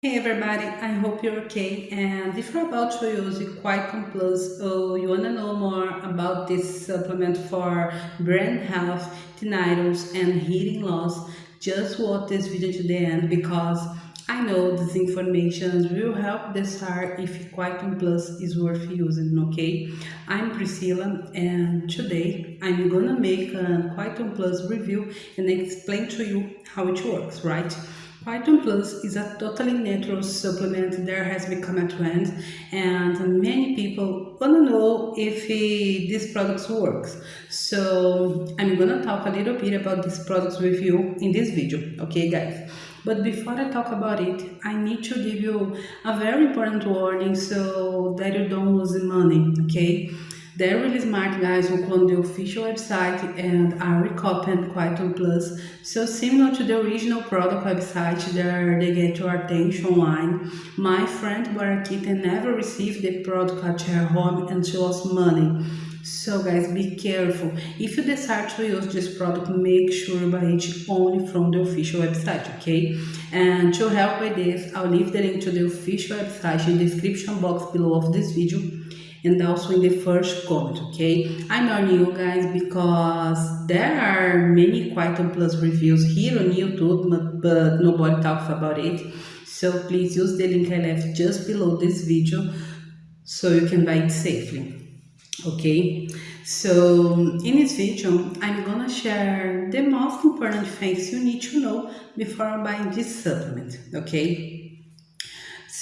Hey everybody, I hope you're okay and if you're about to use Quietum Plus or you wanna know more about this supplement for brain health, tinnitus and hearing loss, just watch this video to the end because I know this information will help decide if Quietum Plus is worth using, okay? I'm Priscilla and today I'm gonna make a Quietum Plus review and explain to you how it works, right? Quietum Plus is a totally natural supplement that has become a trend and many people want to know if this product works. So I'm gonna talk a little bit about this product with you in this video, okay guys? But before I talk about it, I need to give you a very important warning so that you don't lose money, okay? They're really smart guys who clone the official website and are recopying Quietum Plus. So similar to the original product website there they get your attention online. My friend Barakita never received the product at her home and she lost money. So guys, be careful. If you decide to use this product, make sure buy it only from the official website, okay? And to help with this, I'll leave the link to the official website in the description box below of this video and also in the first comment okay? I'm not new guys because there are many Quietum Plus reviews here on youtube but, but nobody talks about it. So please use the link i left just below this video so you can buy it safely okay? So in this video i'm gonna share the most important things you need to know before buying this supplement okay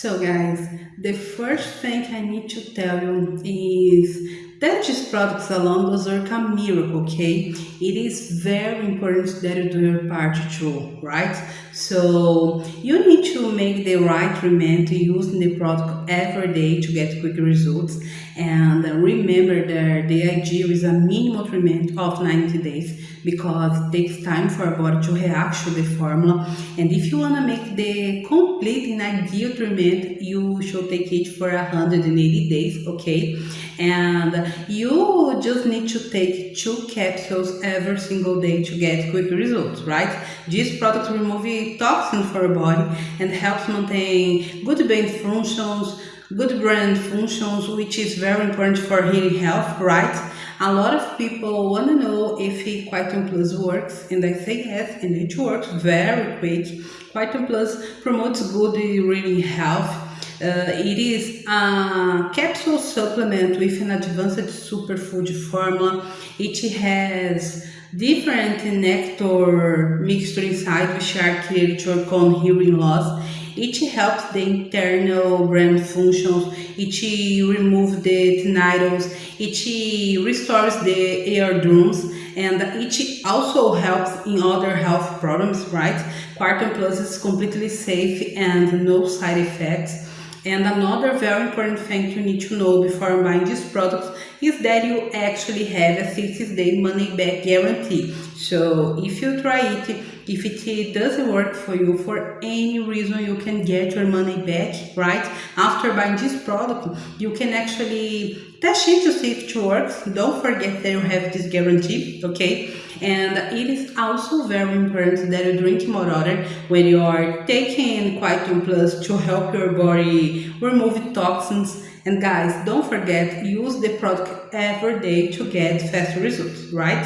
so guys, the first thing I need to tell you is that these products alone does work a miracle, okay? It is very important that you do your part too, right? So you need to make the right treatment using the product every day to get quick results. And remember that the idea is a minimum treatment of 90 days because it takes time for our body to react to the formula. And if you want to make the complete and ideal treatment, you should take it for 180 days, okay? And you just need to take two capsules every single day to get quick results, right? This product removes toxins for our body and helps maintain good brain functions, good brain functions, which is very important for hearing health, right? A lot of people want to know if Quietum Plus works, and I say yes, and it works very quick. Quietum Plus promotes good reading health. Uh, it is a capsule supplement with an advanced superfood formula. It has different nectar mixture inside which are created to overcome hearing loss it helps the internal brain functions, it removes the tinnitus, it restores the eardrums, and it also helps in other health problems, right? Quietum Plus is completely safe and no side effects. And another very important thing you need to know before buying this product is that you actually have a 60 day money back guarantee. So if you try it, if it doesn't work for you for any reason, you can get your money back, right? After buying this product, you can actually test it to see if it works. Don't forget that you have this guarantee, okay? And it is also very important that you drink more water when you are taking Quietum Plus to help your body remove toxins. And guys, don't forget, use the product every day to get fast results, right?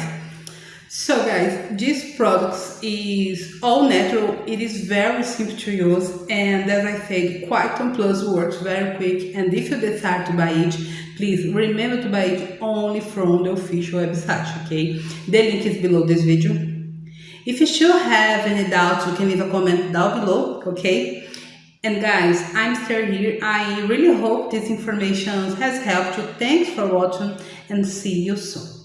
So guys, this product is all natural, it is very simple to use and as I said, Quietum Plus works very quick and if you decide to buy it, please remember to buy it only from the official website, okay? The link is below this video. If you still have any doubts, you can leave a comment down below, okay? And guys, I'm still here. I really hope this information has helped you. Thanks for watching and see you soon.